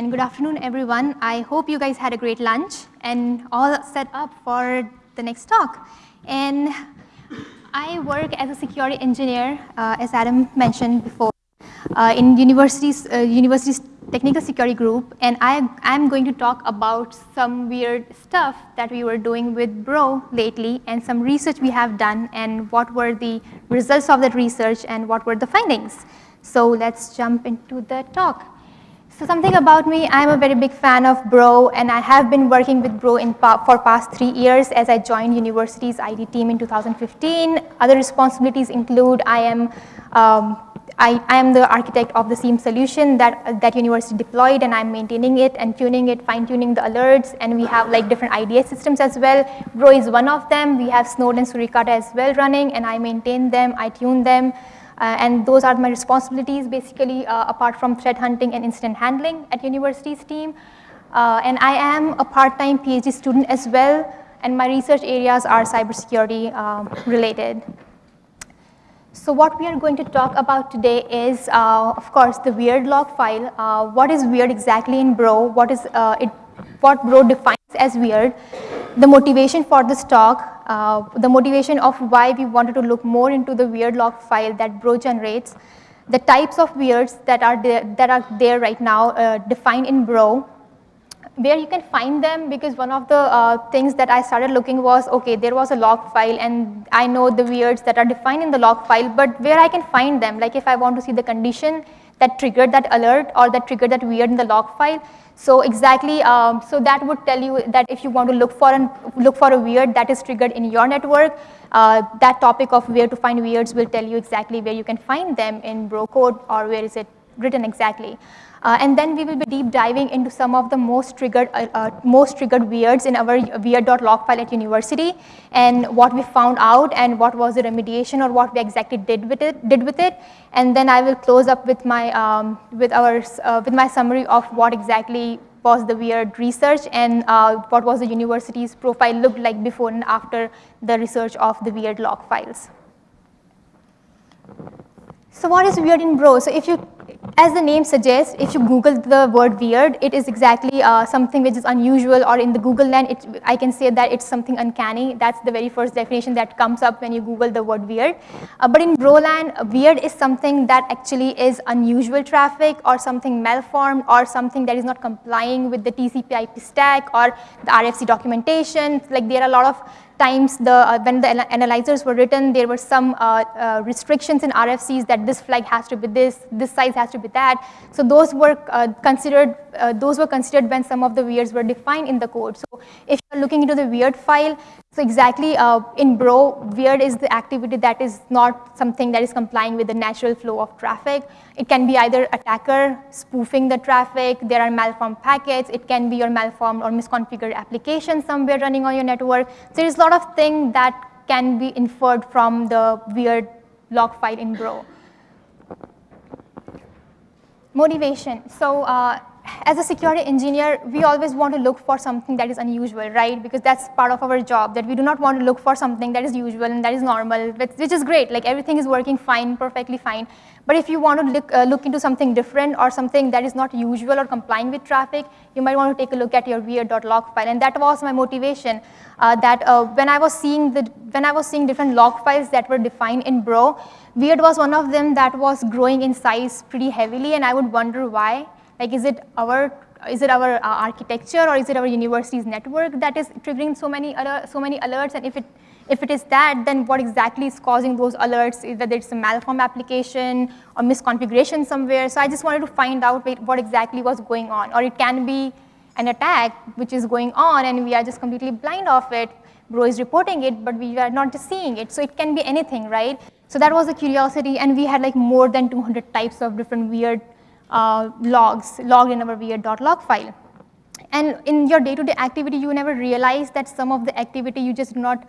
and good afternoon, everyone. I hope you guys had a great lunch and all set up for the next talk. And I work as a security engineer, uh, as Adam mentioned before, uh, in university's, uh, university's technical security group, and I, I'm going to talk about some weird stuff that we were doing with Bro lately and some research we have done and what were the results of that research and what were the findings. So let's jump into the talk. So something about me, I'm a very big fan of Bro and I have been working with Bro pa for past three years as I joined university's ID team in 2015. Other responsibilities include I am um, I, I, am the architect of the SIEM solution that, that university deployed and I'm maintaining it and tuning it, fine tuning the alerts and we have like different IDS systems as well. Bro is one of them. We have Snort and Suricata as well running and I maintain them, I tune them. Uh, and those are my responsibilities basically uh, apart from threat hunting and incident handling at university's team. Uh, and I am a part-time PhD student as well and my research areas are cybersecurity um, related. So what we are going to talk about today is, uh, of course, the weird log file. Uh, what is weird exactly in Bro? What is uh, it? What Bro defines as weird? The motivation for this talk, uh, the motivation of why we wanted to look more into the weird log file that Bro generates, the types of weirds that are there, that are there right now uh, defined in Bro, where you can find them because one of the uh, things that I started looking was, okay, there was a log file and I know the weirds that are defined in the log file, but where I can find them, like if I want to see the condition that triggered that alert or that triggered that weird in the log file, so exactly, um, so that would tell you that if you want to look for an, look for a weird that is triggered in your network, uh, that topic of where to find weirds will tell you exactly where you can find them in bro code or where is it written exactly. Uh, and then we will be deep diving into some of the most triggered, uh, uh, most triggered weirds in our weird.log file at university and what we found out and what was the remediation or what we exactly did with it. Did with it. And then I will close up with my, um, with our, uh, with my summary of what exactly was the weird research and uh, what was the university's profile looked like before and after the research of the weird log files. So what is weird in Bro? So if you as the name suggests, if you Google the word weird, it is exactly uh, something which is unusual or in the Google land, it, I can say that it's something uncanny. That's the very first definition that comes up when you Google the word weird. Uh, but in Broland, weird is something that actually is unusual traffic or something malformed or something that is not complying with the TCP IP stack or the RFC documentation. Like there are a lot of times the, uh, when the analyzers were written, there were some uh, uh, restrictions in RFCs that this flag has to be this, this size has to be that. So those were uh, considered, uh, those were considered when some of the weirds were defined in the code. So if you're looking into the weird file, so exactly uh, in Bro, weird is the activity that is not something that is complying with the natural flow of traffic. It can be either attacker spoofing the traffic, there are malformed packets, it can be your malformed or misconfigured application somewhere running on your network. So there's a lot of things that can be inferred from the weird log file in Bro. Motivation. So uh, as a security engineer, we always want to look for something that is unusual, right? Because that's part of our job, that we do not want to look for something that is usual and that is normal, which is great. Like everything is working fine, perfectly fine. But if you want to look, uh, look into something different or something that is not usual or complying with traffic, you might want to take a look at your weird.log file. And that was my motivation, uh, that uh, when, I was seeing the, when I was seeing different log files that were defined in Bro, weird was one of them that was growing in size pretty heavily, and I would wonder why. Like, is it our is it our uh, architecture or is it our university's network that is triggering so many so many alerts? And if it if it is that, then what exactly is causing those alerts? Whether it's a malform application or misconfiguration somewhere. So I just wanted to find out what exactly was going on. Or it can be an attack which is going on and we are just completely blind of it. Bro is reporting it, but we are not just seeing it. So it can be anything, right? So that was a curiosity, and we had like more than 200 types of different weird uh, logs logged in our weird.log file. And in your day-to-day -day activity, you never realize that some of the activity you just not,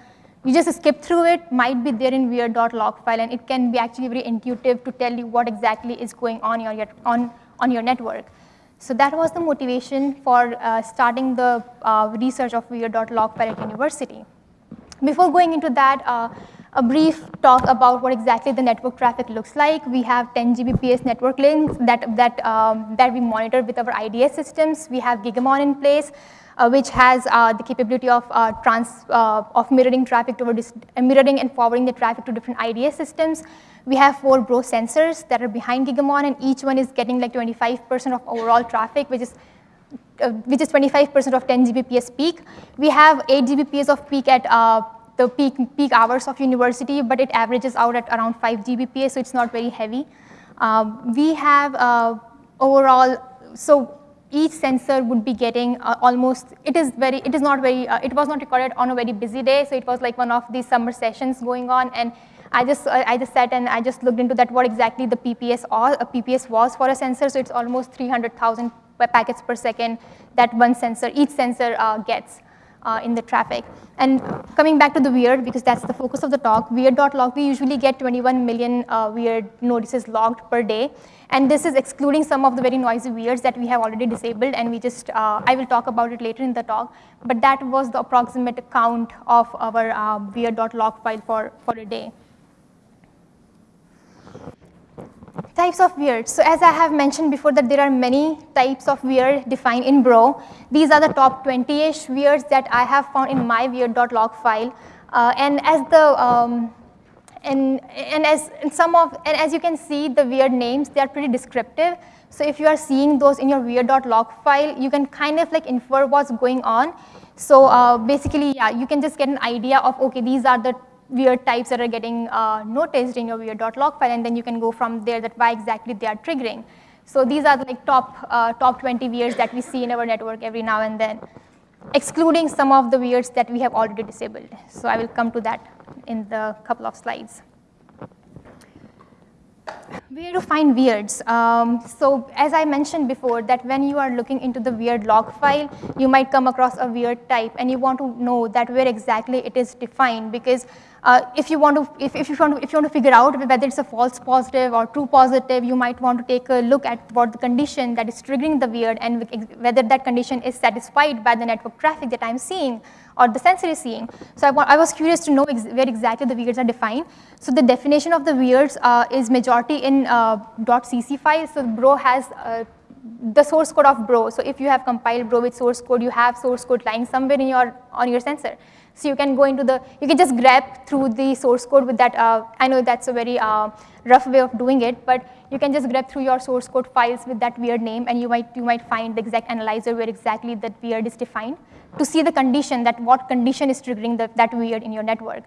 you just skip through it, might be there in weird.log file, and it can be actually very intuitive to tell you what exactly is going on your, on, on your network. So that was the motivation for uh, starting the uh, research of weird.log file at university. Before going into that, uh, a brief talk about what exactly the network traffic looks like. We have 10 Gbps network links that, that, um, that we monitor with our IDS systems. We have Gigamon in place, uh, which has uh, the capability of, uh, trans, uh, of mirroring traffic toward uh, mirroring and forwarding the traffic to different IDS systems. We have four Bro sensors that are behind Gigamon, and each one is getting like 25% of overall traffic, which is uh, which is 25% of 10 Gbps peak. We have 8 Gbps of peak at the peak, peak hours of university, but it averages out at around 5 Gbps, so it's not very heavy. Um, we have uh, overall, so each sensor would be getting uh, almost, it is very, it is not very, uh, it was not recorded on a very busy day, so it was like one of these summer sessions going on, and I just, I just sat and I just looked into that, what exactly the PPS, or, a PPS was for a sensor, so it's almost 300,000 packets per second that one sensor, each sensor uh, gets uh, in the traffic. And coming back to the weird, because that's the focus of the talk, weird.log, we usually get 21 million uh, weird notices logged per day. And this is excluding some of the very noisy weirds that we have already disabled, and we just, uh, I will talk about it later in the talk, but that was the approximate count of our uh, weird.log file for, for a day. Types of weird. So as I have mentioned before that there are many types of weird defined in Bro. These are the top 20-ish weirds that I have found in my weird.log file. Uh, and as the um, and, and as and some of and as you can see the weird names they are pretty descriptive. So if you are seeing those in your weird.log file, you can kind of like infer what's going on. So uh, basically, yeah, you can just get an idea of, okay, these are the weird types that are getting uh, noticed in your weird.log file, and then you can go from there that why exactly they are triggering. So these are like top, uh, top 20 weirds that we see in our network every now and then, excluding some of the weirds that we have already disabled. So I will come to that in the couple of slides. Where to find weirds? Um, so as I mentioned before, that when you are looking into the weird log file, you might come across a weird type, and you want to know that where exactly it is defined, because uh, if you want to, if, if, you want to, if you want to figure out whether it's a false positive or true positive, you might want to take a look at what the condition that is triggering the weird and whether that condition is satisfied by the network traffic that I'm seeing or the sensor is seeing. So I, I was curious to know ex where exactly the weirds are defined. So the definition of the weirds uh, is majority in uh, .cc file. So Bro has uh, the source code of Bro. So if you have compiled Bro with source code, you have source code lying somewhere in your on your sensor. So you can go into the, you can just grep through the source code with that. Uh, I know that's a very uh, rough way of doing it, but you can just grep through your source code files with that weird name, and you might you might find the exact analyzer where exactly that weird is defined to see the condition that what condition is triggering the, that weird in your network.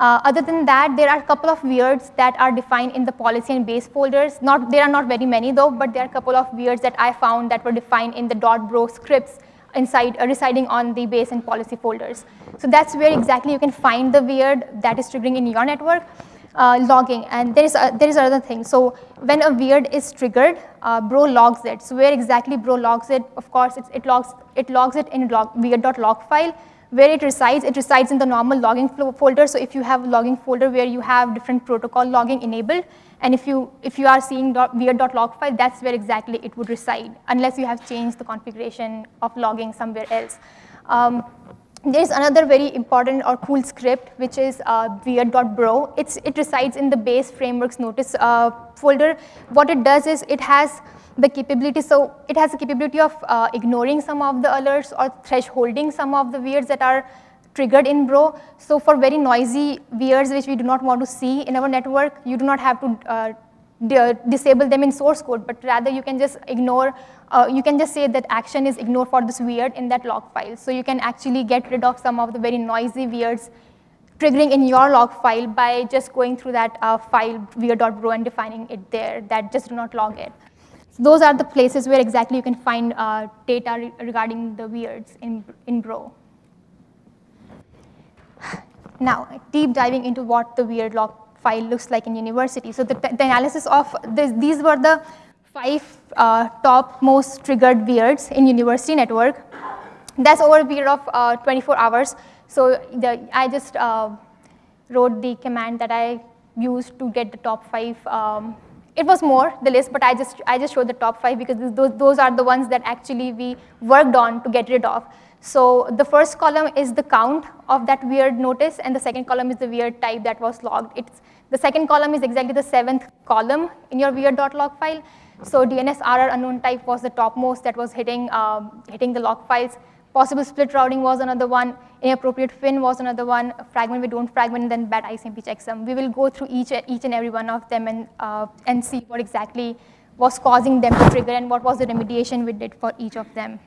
Uh, other than that, there are a couple of weirds that are defined in the policy and base folders. Not, there are not very many though, but there are a couple of weirds that I found that were defined in the .bro scripts inside, uh, residing on the base and policy folders. So that's where exactly you can find the weird that is triggering in your network. Uh, logging, and there is, a, there is another thing. So when a weird is triggered, uh, Bro logs it. So where exactly Bro logs it? Of course, it logs, it logs it in log, weird.log file. Where it resides, it resides in the normal logging folder. So if you have a logging folder where you have different protocol logging enabled, and if you, if you are seeing weird.log file, that's where exactly it would reside, unless you have changed the configuration of logging somewhere else. Um, there is another very important or cool script, which is uh, weird.bro. It resides in the base frameworks notice uh, folder. What it does is it has the capability, so it has the capability of uh, ignoring some of the alerts or thresholding some of the weirds that are triggered in Bro. So for very noisy weirds which we do not want to see in our network, you do not have to uh, disable them in source code, but rather you can just ignore, uh, you can just say that action is ignored for this weird in that log file. So you can actually get rid of some of the very noisy weirds triggering in your log file by just going through that uh, file weird.bro and defining it there, that just do not log it. Those are the places where exactly you can find uh, data re regarding the weirds in, in Bro. Now, deep diving into what the weird log file looks like in university. So the, the analysis of this, these were the five uh, top most triggered weirds in university network. That's over a period of uh, 24 hours. So the, I just uh, wrote the command that I used to get the top five. Um, it was more, the list, but I just, I just showed the top five because those, those are the ones that actually we worked on to get rid of. So the first column is the count of that weird notice, and the second column is the weird type that was logged. It's, the second column is exactly the seventh column in your weird.log file. So DNS error unknown type was the topmost that was hitting, um, hitting the log files. Possible split routing was another one. Inappropriate fin was another one. Fragment we don't fragment, then bad ICMP checksum. We will go through each, each and every one of them and, uh, and see what exactly was causing them to trigger and what was the remediation we did for each of them.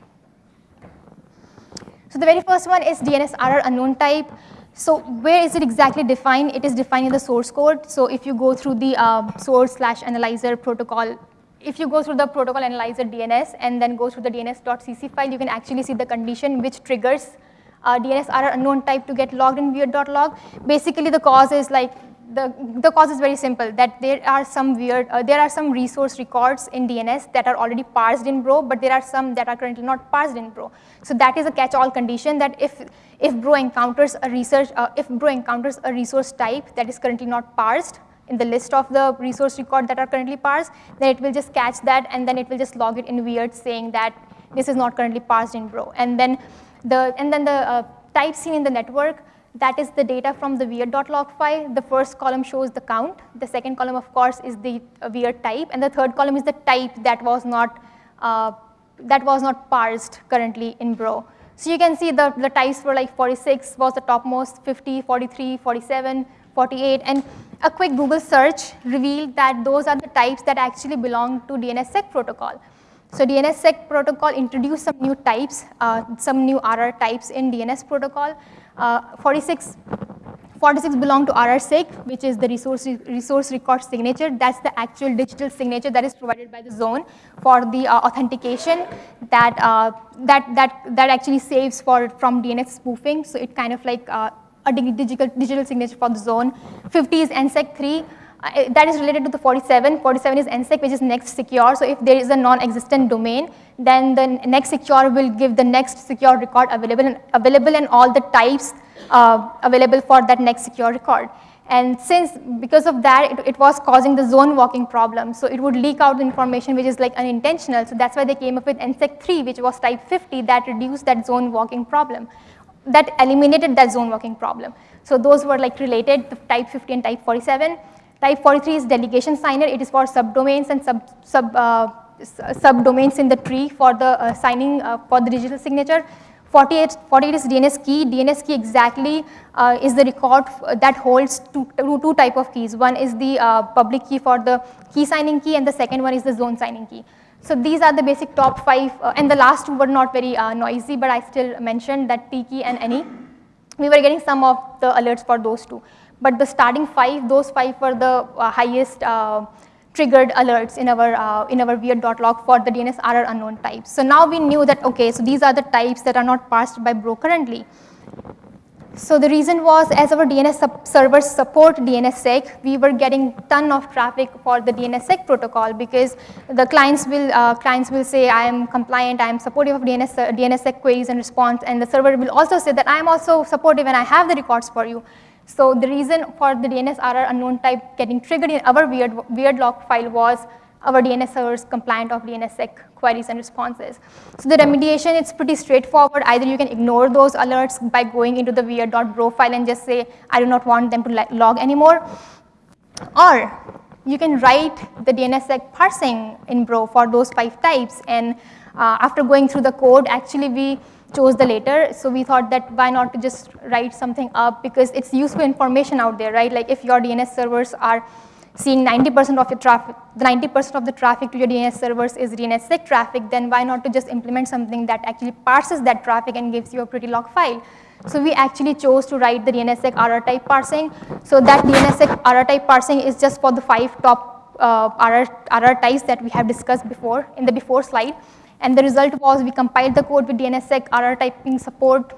So the very first one is DNS error unknown type. So where is it exactly defined? It is defined in the source code. So if you go through the uh, source slash analyzer protocol if you go through the protocol analyzer DNS and then go through the DNS.cc file, you can actually see the condition which triggers uh, DNS error unknown type to get logged in weird.log. Basically, the cause is like the, the cause is very simple that there are some weird, uh, there are some resource records in DNS that are already parsed in Bro, but there are some that are currently not parsed in Bro. So that is a catch-all condition that if, if Bro encounters a research, uh, if Bro encounters a resource type that is currently not parsed, in the list of the resource record that are currently parsed, then it will just catch that and then it will just log it in weird saying that this is not currently parsed in Bro. And then the, and then the uh, type seen in the network, that is the data from the weird.log file. The first column shows the count. The second column, of course, is the uh, weird type. And the third column is the type that was not, uh, that was not parsed currently in Bro. So you can see the, the types were like 46 was the topmost, 50, 43, 47, 48. And a quick Google search revealed that those are the types that actually belong to DNSSEC protocol. So DNSSEC protocol introduced some new types, uh, some new RR types in DNS protocol. Uh, 46, 46 belong to RRSIG, which is the resource, resource record signature. That's the actual digital signature that is provided by the zone for the uh, authentication that, uh, that, that, that actually saves for, from DNS spoofing. So it kind of like uh, a digital, digital signature for the zone. 50 is NSEC 3. Uh, that is related to the 47. 47 is NSEC, which is next secure. So if there is a non-existent domain, then the next secure will give the next secure record available and, available and all the types uh, available for that next secure record. And since, because of that, it, it, was causing the zone walking problem. So it would leak out information which is like unintentional. So that's why they came up with NSEC 3, which was type 50 that reduced that zone walking problem that eliminated that zone walking problem. So those were like related, the type 50 and type 47. Type 43 is delegation signer. It is for subdomains and sub, sub, uh, subdomains in the tree for the uh, signing uh, for the digital signature. 48, 48 is DNS key. DNS key exactly uh, is the record that holds two, two, two, type of keys. One is the uh, public key for the key signing key and the second one is the zone signing key. So these are the basic top five, uh, and the last two were not very uh, noisy, but I still mentioned that TKEY and Any. We were getting some of the alerts for those two. But the starting five, those five were the uh, highest uh, triggered alerts in our, uh, in our weird.log for the DNS error unknown types. So now we knew that, okay, so these are the types that are not parsed by Bro currently. So the reason was as our DNS servers support DNSSEC, we were getting ton of traffic for the DNSSEC protocol because the clients will, uh, clients will say I am compliant, I am supportive of DNS, uh, DNSSEC queries and response and the server will also say that I am also supportive and I have the records for you. So the reason for the DNS error unknown type getting triggered in our weird, weird log file was our DNS servers compliant of DNSSEC queries and responses. So the remediation, it's pretty straightforward. Either you can ignore those alerts by going into the weird.bro file and just say, I do not want them to log anymore. Or you can write the DNSSEC parsing in Bro for those five types. And uh, after going through the code, actually we chose the later. So we thought that why not to just write something up because it's useful information out there, right? Like if your DNS servers are seeing 90% of your traffic, 90% of the traffic to your DNS servers is DNSSEC traffic, then why not to just implement something that actually parses that traffic and gives you a pretty log file. So we actually chose to write the DNSSEC RR type parsing. So that DNSSEC RR type parsing is just for the five top uh, RR, RR types that we have discussed before in the before slide. And the result was we compiled the code with DNSSEC RR typing support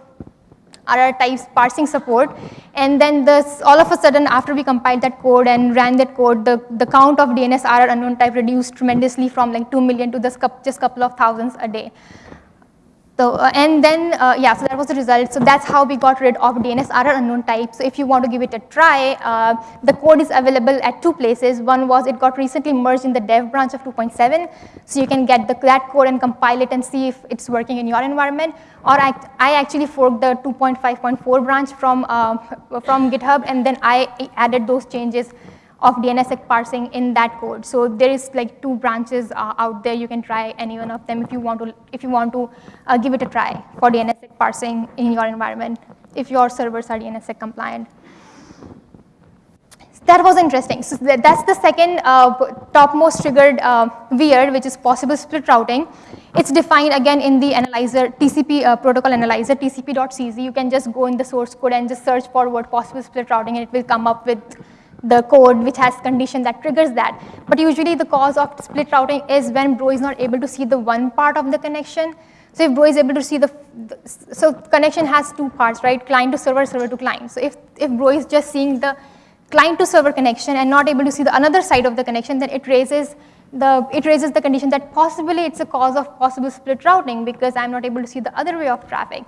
RR types parsing support. And then this, all of a sudden, after we compiled that code and ran that code, the, the count of DNS RR unknown type reduced tremendously from like 2 million to this just a couple of thousands a day. So, uh, and then, uh, yeah, so that was the result. So that's how we got rid of DNS error unknown type. So if you want to give it a try, uh, the code is available at two places. One was it got recently merged in the dev branch of 2.7. So you can get the, that code and compile it and see if it's working in your environment. Or I, I actually forked the 2.5.4 branch from, uh, from GitHub and then I added those changes of DNSSEC parsing in that code. So there is like two branches uh, out there. You can try any one of them if you want to, if you want to uh, give it a try for DNSSEC parsing in your environment, if your servers are DNSSEC compliant. That was interesting. So that's the second uh, topmost triggered uh, weird, which is possible split routing. It's defined again in the analyzer, TCP uh, protocol analyzer, tcp.cc. You can just go in the source code and just search for what possible split routing and it will come up with the code which has condition that triggers that. But usually the cause of split routing is when bro is not able to see the one part of the connection. So if bro is able to see the, the so connection has two parts, right? Client to server, server to client. So if, if bro is just seeing the client to server connection and not able to see the another side of the connection, then it raises the, it raises the condition that possibly it's a cause of possible split routing because I'm not able to see the other way of traffic.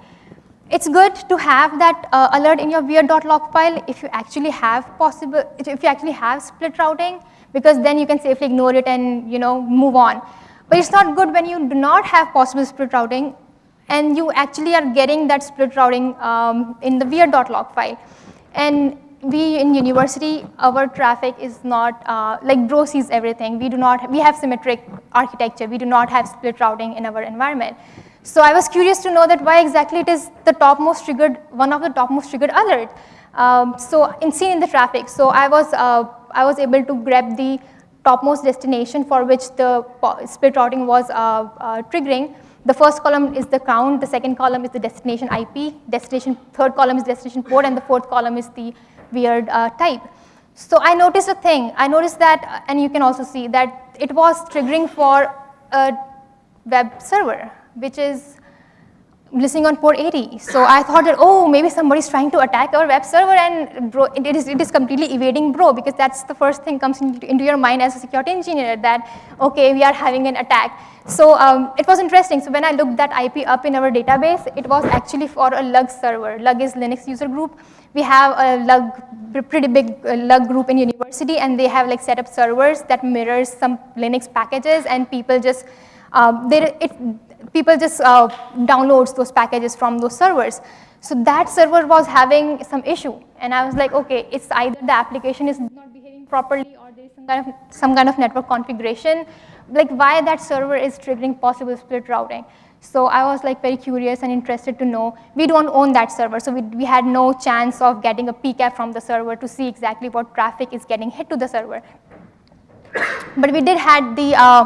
It's good to have that uh, alert in your weird.log file if you actually have possible, if you actually have split routing, because then you can safely ignore it and you know move on. But it's not good when you do not have possible split routing and you actually are getting that split routing um, in the weird.log file. And we in university, our traffic is not, uh, like Bro sees everything. We do not, we have symmetric architecture. We do not have split routing in our environment. So I was curious to know that why exactly it is the topmost triggered, one of the topmost triggered alert. Um, so in seen in the traffic, so I was, uh, I was able to grab the topmost destination for which the split routing was uh, uh, triggering. The first column is the count, the second column is the destination IP, destination, third column is destination port, and the fourth column is the weird uh, type. So I noticed a thing, I noticed that, and you can also see that it was triggering for a web server which is listening on port 80. So I thought that, oh, maybe somebody's trying to attack our web server and bro, it, is, it is completely evading bro because that's the first thing comes into, into your mind as a security engineer that, okay, we are having an attack. So um, it was interesting. So when I looked that IP up in our database, it was actually for a lug server. Lug is Linux user group. We have a lug, pretty big uh, lug group in university and they have like set up servers that mirrors some Linux packages and people just, um, it, people just uh, downloads those packages from those servers. So that server was having some issue. And I was like, okay, it's either the application is not behaving properly or there is some kind of, some kind of network configuration. Like why that server is triggering possible split routing. So I was like very curious and interested to know. We don't own that server, so we, we had no chance of getting a PCAP from the server to see exactly what traffic is getting hit to the server. but we did had the uh,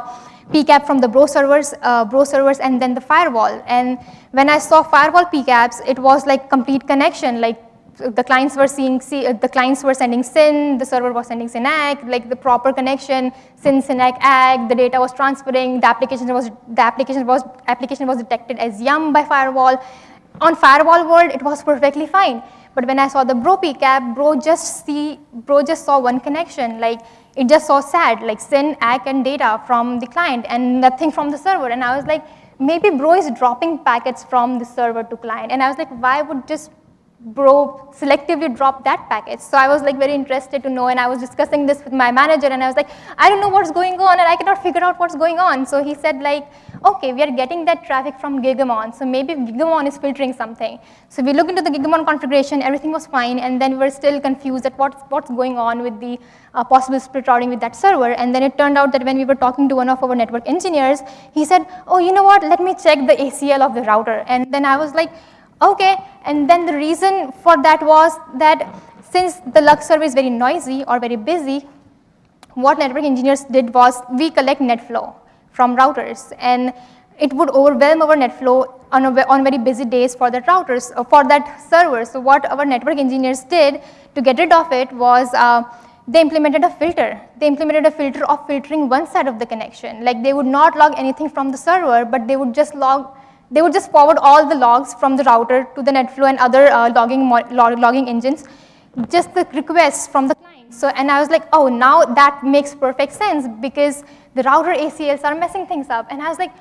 PCAP from the Bro servers, uh, Bro servers and then the firewall. And when I saw firewall PCAPs, it was like complete connection, like the clients were seeing, see, uh, the clients were sending SYN, the server was sending SYN-ACK, like the proper connection, SYN, SYN-ACK, ACK, the data was transferring, the application was, the application was, application was detected as YUM by firewall. On firewall world, it was perfectly fine. But when I saw the Bro PCAP, Bro just see, Bro just saw one connection, like it just saw SAD, like send ACK, and data from the client and nothing from the server. And I was like, maybe Bro is dropping packets from the server to client. And I was like, why would just Bro selectively dropped that package? So I was like very interested to know and I was discussing this with my manager and I was like, I don't know what's going on and I cannot figure out what's going on. So he said like, okay, we are getting that traffic from Gigamon. So maybe Gigamon is filtering something. So we look into the Gigamon configuration, everything was fine and then we were still confused at what's, what's going on with the uh, possible split routing with that server. And then it turned out that when we were talking to one of our network engineers, he said, oh, you know what, let me check the ACL of the router. And then I was like, okay. And then the reason for that was that since the Lux server is very noisy or very busy, what network engineers did was we collect net flow from routers and it would overwhelm our net flow on, a, on very busy days for that routers, uh, for that server. So what our network engineers did to get rid of it was uh, they implemented a filter. They implemented a filter of filtering one side of the connection. Like they would not log anything from the server, but they would just log, they would just forward all the logs from the router to the NetFlow and other uh, logging, log, logging engines, just the requests from the client. So, and I was like, oh, now that makes perfect sense because the router ACLs are messing things up. And I was like,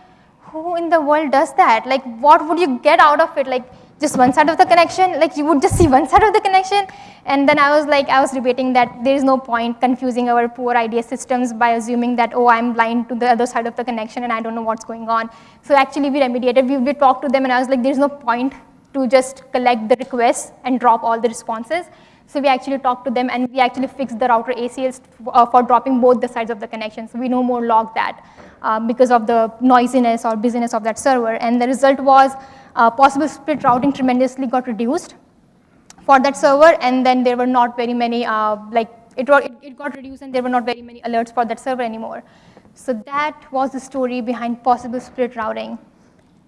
who in the world does that? Like, what would you get out of it? Like, just one side of the connection? Like, you would just see one side of the connection? And then I was like, I was debating that there is no point confusing our poor IDS systems by assuming that, oh, I'm blind to the other side of the connection and I don't know what's going on. So actually, we remediated. We, we talked to them, and I was like, there's no point to just collect the requests and drop all the responses. So we actually talked to them and we actually fixed the router ACLs uh, for dropping both the sides of the connection. So we no more log that uh, because of the noisiness or busyness of that server. And the result was uh, possible split routing tremendously got reduced for that server and then there were not very many, uh, like it, it, it got reduced and there were not very many alerts for that server anymore. So that was the story behind possible split routing.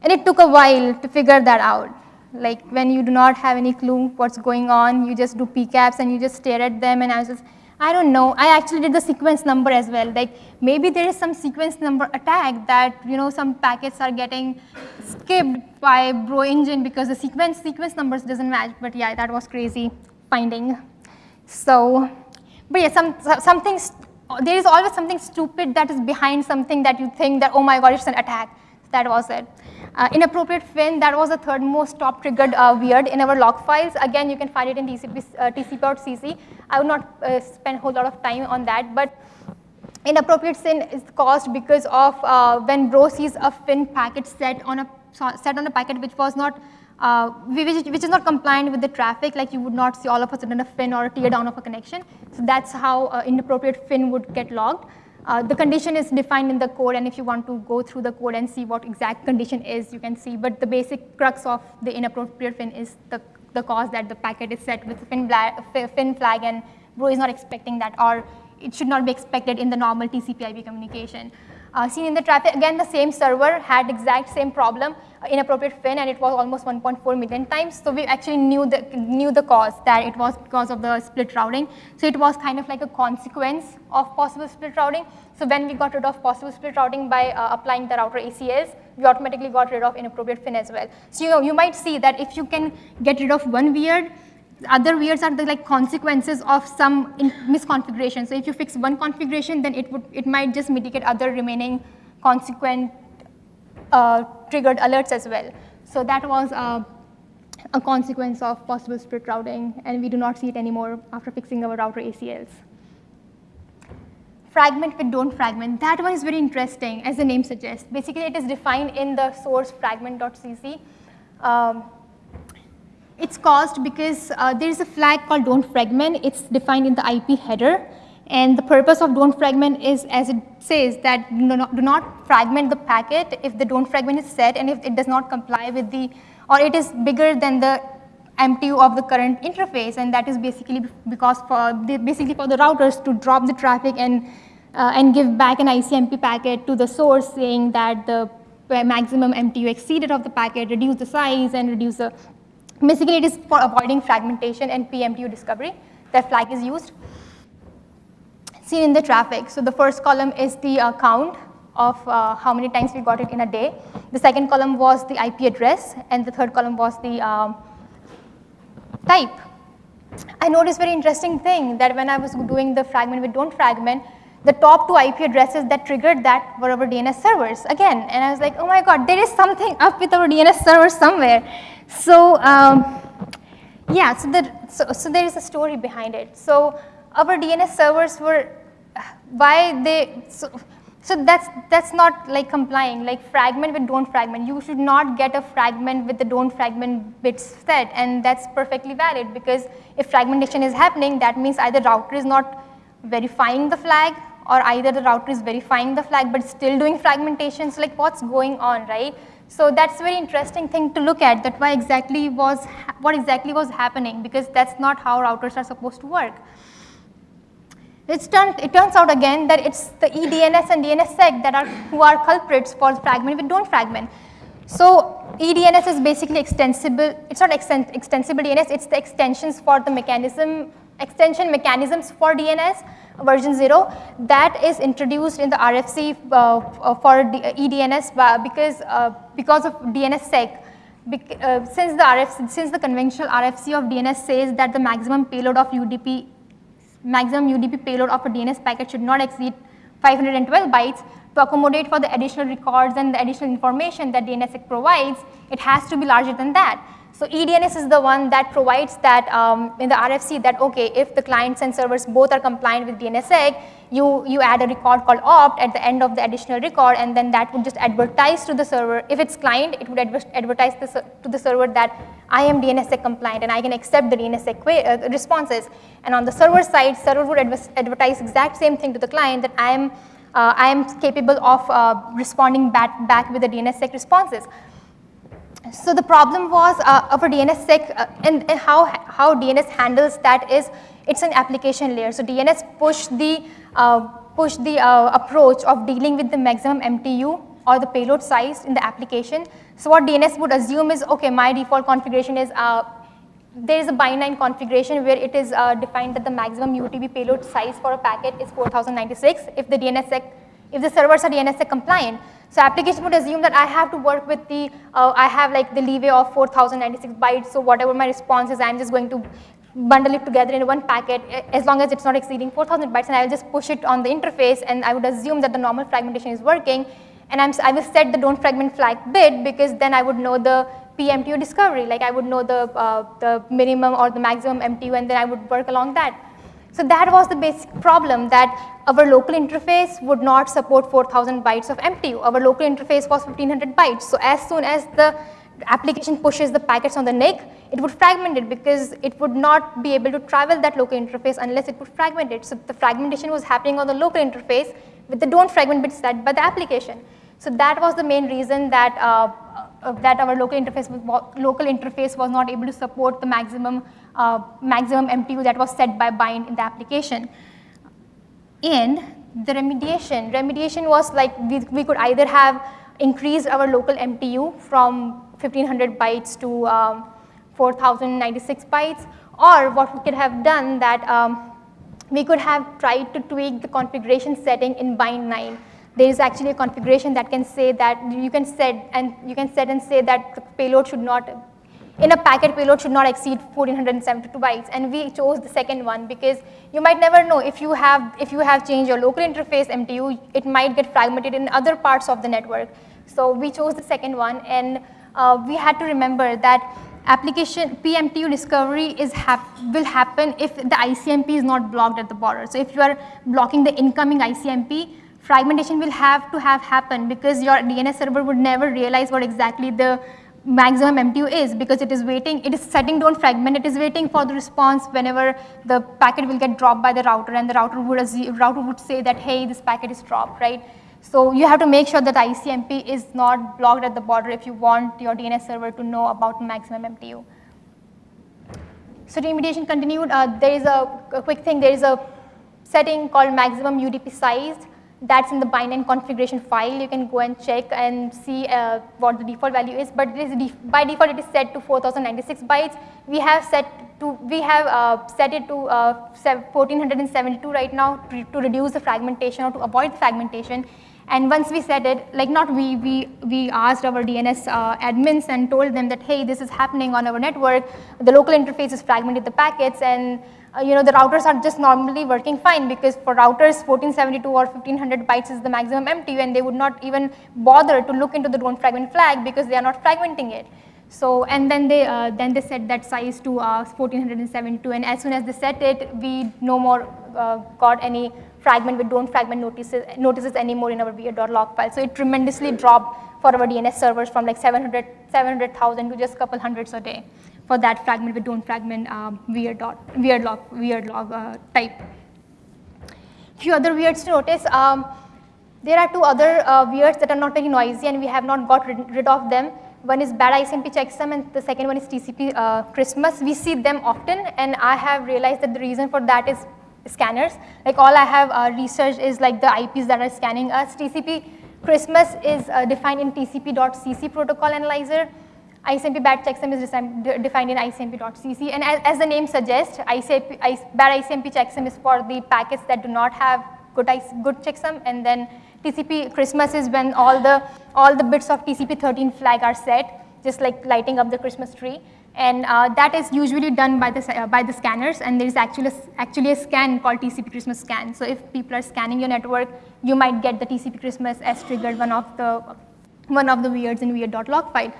And it took a while to figure that out. Like when you do not have any clue what's going on, you just do PCAPs and you just stare at them and I was just, I don't know. I actually did the sequence number as well. Like maybe there is some sequence number attack that, you know, some packets are getting skipped by bro engine because the sequence sequence numbers doesn't match. But yeah, that was crazy finding. So, but yeah, some, something, there is always something stupid that is behind something that you think that, oh my God, it's an attack. That was it. Uh, inappropriate fin, that was the third most top triggered uh, weird in our log files. Again, you can find it in TCP, uh, TCP.cc. I will not uh, spend a whole lot of time on that, but inappropriate fin is caused because of uh, when bro sees a fin packet set on a set on a packet which was not uh, which, which, is not compliant with the traffic, like you would not see all of a sudden a fin or a tear down of a connection. So that's how uh, inappropriate fin would get logged. Uh, the condition is defined in the code, and if you want to go through the code and see what exact condition is, you can see. But the basic crux of the inappropriate fin is the, the cause that the packet is set with fin, fin flag, and Bro is not expecting that, or it should not be expected in the normal TCP/IP communication. Uh, seen in the traffic, again, the same server had exact same problem, uh, inappropriate fin, and it was almost 1.4 million times. So we actually knew the, knew the cause, that it was because of the split routing. So it was kind of like a consequence of possible split routing. So when we got rid of possible split routing by uh, applying the router ACLs, we automatically got rid of inappropriate fin as well. So you know, you might see that if you can get rid of one weird, other weirds are the like consequences of some misconfiguration. So if you fix one configuration, then it would it might just mitigate other remaining consequent uh, triggered alerts as well. So that was uh, a consequence of possible split routing, and we do not see it anymore after fixing our router ACLs. Fragment with don't fragment. That one is very interesting, as the name suggests. Basically, it is defined in the source fragment.cc. Um, it's caused because uh, there is a flag called don't fragment. It's defined in the IP header. And the purpose of don't fragment is, as it says, that do not, do not fragment the packet if the don't fragment is set and if it does not comply with the, or it is bigger than the MTU of the current interface. And that is basically because for, basically for the routers to drop the traffic and, uh, and give back an ICMP packet to the source saying that the maximum MTU exceeded of the packet, reduce the size and reduce the Basically, it is for avoiding fragmentation and PMTU discovery. That flag is used. Seen in the traffic. So the first column is the uh, count of uh, how many times we got it in a day. The second column was the IP address, and the third column was the um, type. I noticed very interesting thing that when I was doing the fragment with don't fragment, the top two IP addresses that triggered that were our DNS servers again. And I was like, oh my God, there is something up with our DNS servers somewhere. So um, yeah, so, the, so, so there is a story behind it. So our DNS servers were, why they, so, so that's, that's not like complying, like fragment with don't fragment. You should not get a fragment with the don't fragment bits set and that's perfectly valid because if fragmentation is happening, that means either router is not verifying the flag or either the router is verifying the flag but still doing fragmentation. So like what's going on, right? So that's a very interesting thing to look at that why exactly was, what exactly was happening because that's not how routers are supposed to work. Turned, it turns out again that it's the eDNS and DNSSEC that are who are culprits for fragment but don't fragment. So eDNS is basically extensible, it's not extensible DNS, it's the extensions for the mechanism, extension mechanisms for DNS version 0 that is introduced in the RFC uh, uh for eDNS because, uh, because of DNSSEC. Bec uh, since the RFC, since the conventional RFC of DNS says that the maximum payload of UDP, maximum UDP payload of a DNS packet should not exceed 512 bytes, to accommodate for the additional records and the additional information that DNSSEC provides, it has to be larger than that. So eDNS is the one that provides that um, in the RFC that okay, if the clients and servers both are compliant with DNSSEC, you, you add a record called opt at the end of the additional record and then that would just advertise to the server. If it's client, it would adver advertise the, to the server that I am DNSSEC compliant and I can accept the DNSSEC uh, responses. And on the server side, server would adver advertise exact same thing to the client that I am, uh, I am capable of uh, responding back, back with the DNSSEC responses. So the problem was uh, our DNSSEC uh, and, and, how, how DNS handles that is it's an application layer. So DNS push the, uh, push the uh, approach of dealing with the maximum MTU or the payload size in the application. So what DNS would assume is, okay, my default configuration is, uh, there is a bind configuration where it is uh, defined that the maximum UDP payload size for a packet is 4096 if the DNSSEC, if the servers are DNSSEC compliant. So application would assume that I have to work with the, uh, I have like the leeway of 4096 bytes, so whatever my response is, I'm just going to bundle it together in one packet as long as it's not exceeding 4000 bytes and I will just push it on the interface and I would assume that the normal fragmentation is working. And I'm, I will set the don't fragment flag bit because then I would know the PMTU discovery, like I would know the, uh, the minimum or the maximum MTU and then I would work along that. So that was the basic problem that our local interface would not support 4000 bytes of MTU. Our local interface was 1500 bytes. So as soon as the application pushes the packets on the NIC, it would fragment it because it would not be able to travel that local interface unless it would fragment it. So the fragmentation was happening on the local interface with the don't fragment bits set by the application. So that was the main reason that, uh, that our local interface, was, local interface was not able to support the maximum uh, maximum MTU that was set by bind in the application. And the remediation, remediation was like we, we could either have increased our local MTU from 1500 bytes to um, 4096 bytes or what we could have done that um, we could have tried to tweak the configuration setting in bind 9 there is actually a configuration that can say that you can set and you can set and say that the payload should not in a packet payload should not exceed 1472 bytes. And we chose the second one because you might never know if you have if you have changed your local interface MTU it might get fragmented in other parts of the network. So we chose the second one and uh, we had to remember that application PMTU discovery is hap will happen if the ICMP is not blocked at the border. So if you are blocking the incoming ICMP fragmentation will have to have happened because your DNS server would never realize what exactly the maximum MTU is because it is waiting, it is setting don't fragment, it is waiting for the response whenever the packet will get dropped by the router and the router would, router would say that, hey, this packet is dropped, right? So you have to make sure that ICMP is not blocked at the border if you want your DNS server to know about maximum MTU. So remediation continued. Uh, there is a, a quick thing, there is a setting called maximum UDP size that's in the bind configuration file. You can go and check and see uh, what the default value is, but def by default it is set to 4096 bytes. We have set to we have uh, set it to uh, 1472 right now to, to, reduce the fragmentation or to avoid the fragmentation. And once we set it, like not we, we, we asked our DNS uh, admins and told them that, hey, this is happening on our network. The local interface is fragmented the packets and uh, you know, the routers are just normally working fine because for routers 1472 or 1500 bytes is the maximum MTU and they would not even bother to look into the don't fragment flag because they are not fragmenting it. So, and then they, uh, then they set that size to uh, 1472 and as soon as they set it, we no more uh, got any fragment with don't fragment notices, notices anymore in our weird.log file. So it tremendously dropped for our DNS servers from like 700, 700,000 to just a couple hundreds a day for that fragment with don't fragment um, weird, dot, weird log, weird log uh, type. Few other weirds to notice. Um, there are two other uh, weirds that are not very noisy and we have not got rid, rid of them. One is bad ICMP checksum and the second one is TCP uh, Christmas. We see them often and I have realized that the reason for that is scanners. Like all I have uh, researched is like the IPs that are scanning us. TCP Christmas is uh, defined in TCP.cc protocol analyzer ICMP bad checksum is defined in ICMP.cc and as, as, the name suggests, ICMP, bad ICMP checksum is for the packets that do not have good, good checksum and then TCP Christmas is when all the, all the bits of TCP 13 flag are set, just like lighting up the Christmas tree. And uh, that is usually done by the, uh, by the scanners, and there is actually a, actually a scan called TCP Christmas scan. So if people are scanning your network, you might get the TCP Christmas as triggered one of the, one of the weirds in weird.log file.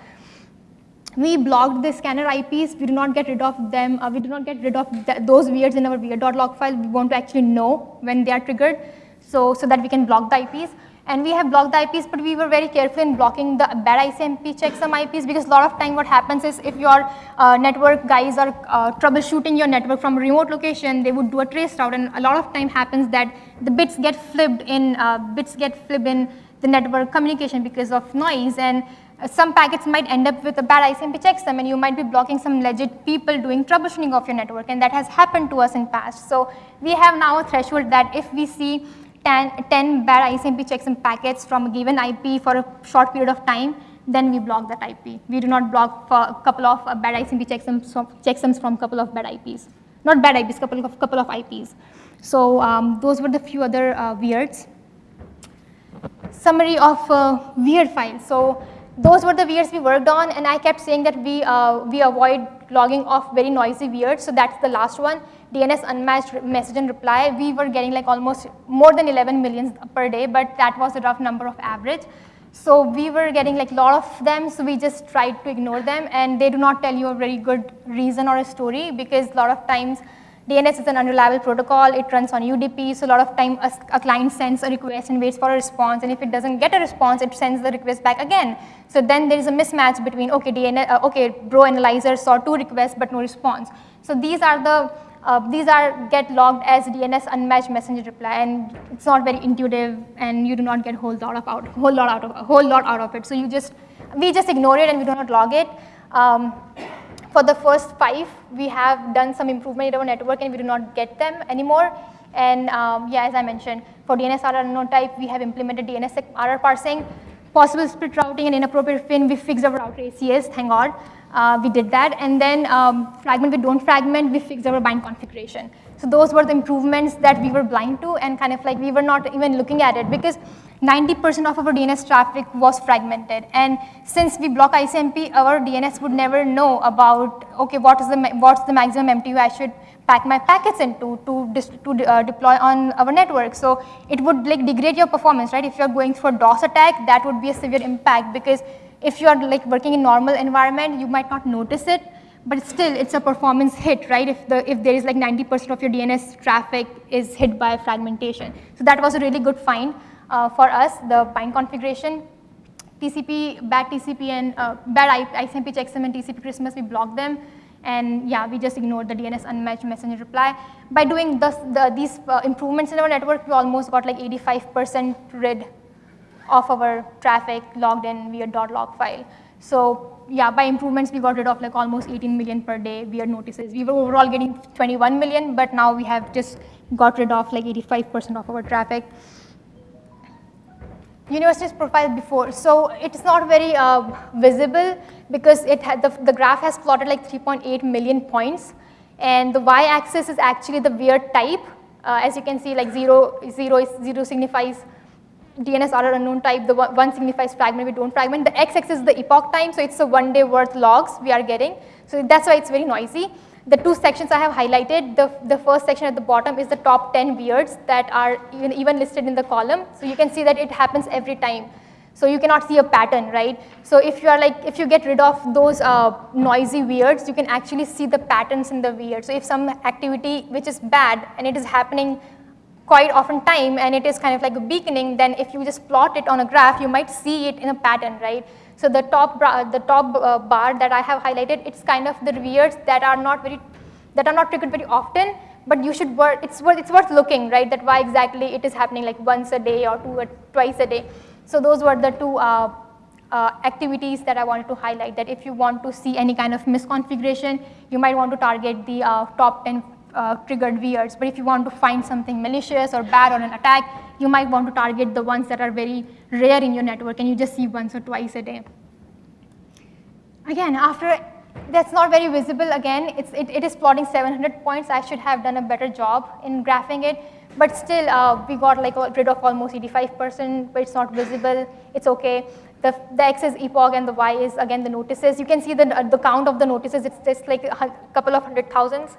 We blocked the scanner IPs. We do not get rid of them. Uh, we do not get rid of th those weirds in our weird.log file. We want to actually know when they are triggered so, so that we can block the IPs. And we have blocked the IPs, but we were very careful in blocking the bad ICMP checksum IPs because a lot of time what happens is if your uh, network guys are uh, troubleshooting your network from a remote location, they would do a trace route and a lot of time happens that the bits get flipped in, uh, bits get flipped in the network communication because of noise and some packets might end up with a bad ICMP checksum and you might be blocking some legit people doing troubleshooting of your network and that has happened to us in past. So we have now a threshold that if we see 10, 10 bad ICMP checksum packets from a given IP for a short period of time, then we block that IP. We do not block for a couple of uh, bad ICMP checksums, checksums from a couple of bad IPs. Not bad IPs, couple of, couple of IPs. So um, those were the few other uh, weirds. Summary of uh, weird files. So those were the weirds we worked on and I kept saying that we, uh, we avoid logging off very noisy weirds. So that's the last one. DNS unmatched message and reply, we were getting like almost more than 11 million per day, but that was a rough number of average. So we were getting like a lot of them, so we just tried to ignore them and they do not tell you a very good reason or a story because a lot of times DNS is an unreliable protocol, it runs on UDP, so a lot of time a, a, client sends a request and waits for a response and if it doesn't get a response, it sends the request back again. So then there is a mismatch between, okay, DNS, uh, okay, Bro Analyzer saw two requests but no response. So these are the uh, these are get logged as DNS unmatched messenger reply, and it's not very intuitive, and you do not get whole lot of out, whole lot out of a whole lot out of it. So you just we just ignore it and we do not log it. Um, for the first five, we have done some improvement in our network, and we do not get them anymore. And um, yeah, as I mentioned, for DNS RR unknown type, we have implemented DNS RR parsing, possible split routing, and inappropriate fin. We fixed our router ACS, thank God uh, we did that. And then um, fragment we don't fragment, we fixed our bind configuration. So those were the improvements that we were blind to and kind of like we were not even looking at it because 90% of our DNS traffic was fragmented. And since we block ICMP, our DNS would never know about, okay, what is the, what's the maximum MTU I should pack my packets into to, to uh, deploy on our network. So it would like degrade your performance, right? If you're going through a DOS attack, that would be a severe impact because if you are like working in normal environment, you might not notice it, but still it's a performance hit, right? If, the, if there is like 90% of your DNS traffic is hit by fragmentation. So that was a really good find uh, for us, the bind configuration. TCP, bad TCP and uh, bad ICMP checksum and TCP Christmas, we blocked them. And yeah, we just ignored the DNS unmatched messenger reply. By doing this, the, these uh, improvements in our network, we almost got like 85% rid of our traffic logged in weird .log file. So yeah, by improvements, we got rid of like almost 18 million per day weird notices. We were overall getting 21 million, but now we have just got rid of like 85% of our traffic. University's profile before. So it's not very uh, visible because it had the, the graph has plotted like 3.8 million points. And the y-axis is actually the weird type. Uh, as you can see, like zero, zero, is, zero signifies DNS RR unknown type, the one signifies fragment, we don't fragment. The x-axis is the epoch time, so it's a one day worth logs we are getting. So that's why it's very noisy. The two sections I have highlighted, the, the first section at the bottom is the top 10 weirds that are even, even listed in the column. So you can see that it happens every time. So you cannot see a pattern, right? So if you are like, if you get rid of those uh, noisy weirds, you can actually see the patterns in the weird. So if some activity which is bad and it is happening quite often time and it is kind of like a beaconing, then if you just plot it on a graph, you might see it in a pattern, right? So the top, the top uh, bar that I have highlighted, it's kind of the rears that are not very, that are not triggered very often, but you should work, it's worth, it's worth looking, right, that why exactly it is happening like once a day or two or twice a day. So those were the two uh, uh, activities that I wanted to highlight, that if you want to see any kind of misconfiguration, you might want to target the uh, top 10 uh, triggered weirds. But if you want to find something malicious or bad or an attack, you might want to target the ones that are very rare in your network and you just see once or twice a day. Again, after that's not very visible again, it's, it, it is plotting 700 points. I should have done a better job in graphing it. But still, uh, we got like a rid of almost 85%, but it's not visible. It's okay. The, the X is epoch and the Y is again the notices. You can see the, the count of the notices, it's just like a couple of hundred thousands,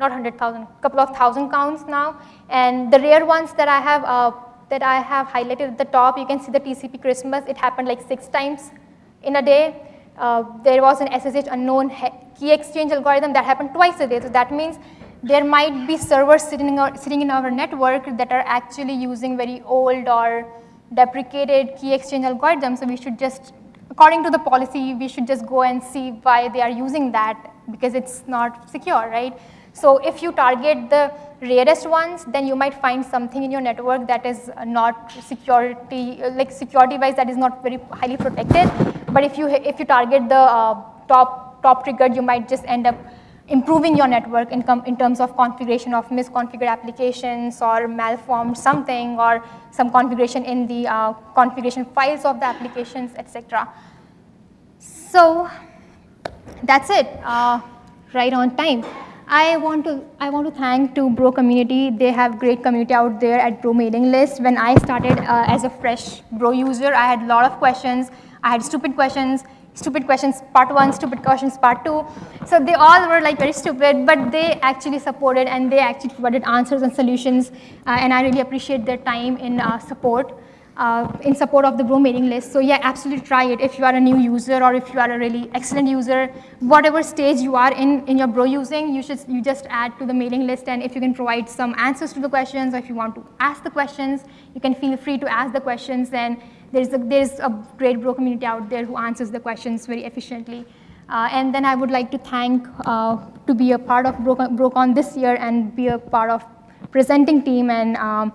not hundred thousand, couple of thousand counts now. And the rare ones that I have, uh, that I have highlighted at the top, you can see the TCP Christmas, it happened like six times in a day. Uh, there was an SSH unknown key exchange algorithm that happened twice a day. So that means there might be servers sitting sitting in our network that are actually using very old or deprecated key exchange algorithms. So we should just, according to the policy, we should just go and see why they are using that because it's not secure, right? So if you target the rarest ones, then you might find something in your network that is not security, like security wise that is not very highly protected. But if you, if you target the uh, top, top triggered, you might just end up improving your network in, in, terms of configuration of misconfigured applications or malformed something or some configuration in the uh, configuration files of the applications, etc. So that's it, uh, right on time. I want to I want to thank to Bro community. They have great community out there at Bro mailing list. When I started uh, as a fresh Bro user, I had a lot of questions. I had stupid questions stupid questions part one, stupid questions part two. So they all were like very stupid, but they actually supported and they actually provided answers and solutions. Uh, and I really appreciate their time in uh, support. Uh, in support of the Bro mailing list. So yeah, absolutely try it if you are a new user or if you are a really excellent user. Whatever stage you are in in your Bro using, you should you just add to the mailing list. And if you can provide some answers to the questions, or if you want to ask the questions, you can feel free to ask the questions. Then there's a, there's a great Bro community out there who answers the questions very efficiently. Uh, and then I would like to thank uh, to be a part of BroCon this year and be a part of presenting team and um,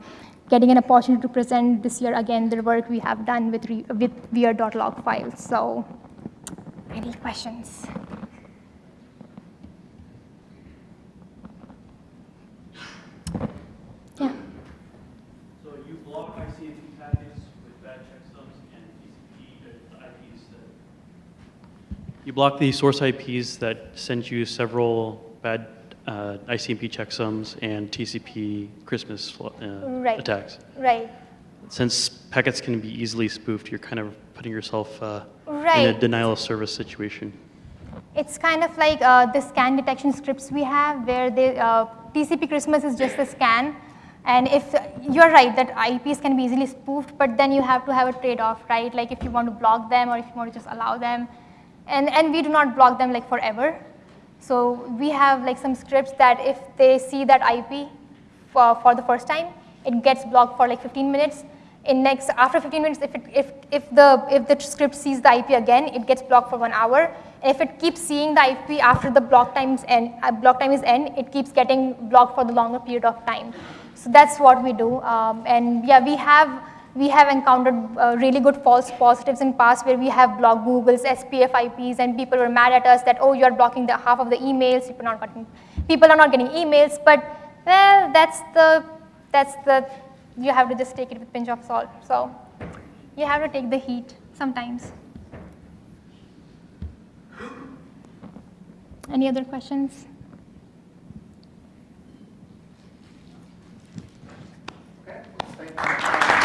getting an opportunity to present this year again the work we have done with, with weird.log files. So any questions? So you block ICMP packets with bad checksums and TCP, the IPs that... You block the source IPs that sent you several bad uh, ICMP checksums and TCP Christmas uh, right. attacks. Right. Since packets can be easily spoofed, you're kind of putting yourself uh, right. in a denial of service situation. It's kind of like uh, the scan detection scripts we have where they, uh, TCP Christmas is just a scan. And if you're right that IPs can be easily spoofed, but then you have to have a trade-off, right? Like if you want to block them or if you want to just allow them. And, and we do not block them like forever. So we have like some scripts that if they see that IP for, for the first time, it gets blocked for like 15 minutes. In next, after 15 minutes, if, it, if, if, the, if the script sees the IP again, it gets blocked for one hour. And if it keeps seeing the IP after the block, times end, uh, block time is end, it keeps getting blocked for the longer period of time. So that's what we do. Um, and yeah, we have we have encountered uh, really good false positives in past where we have blocked Google's SPF IPs and people were mad at us that, oh, you're blocking the half of the emails, people are not getting, people are not getting emails, but well, that's the, that's the, you have to just take it with pinch of salt. So you have to take the heat sometimes. Any other questions? Okay.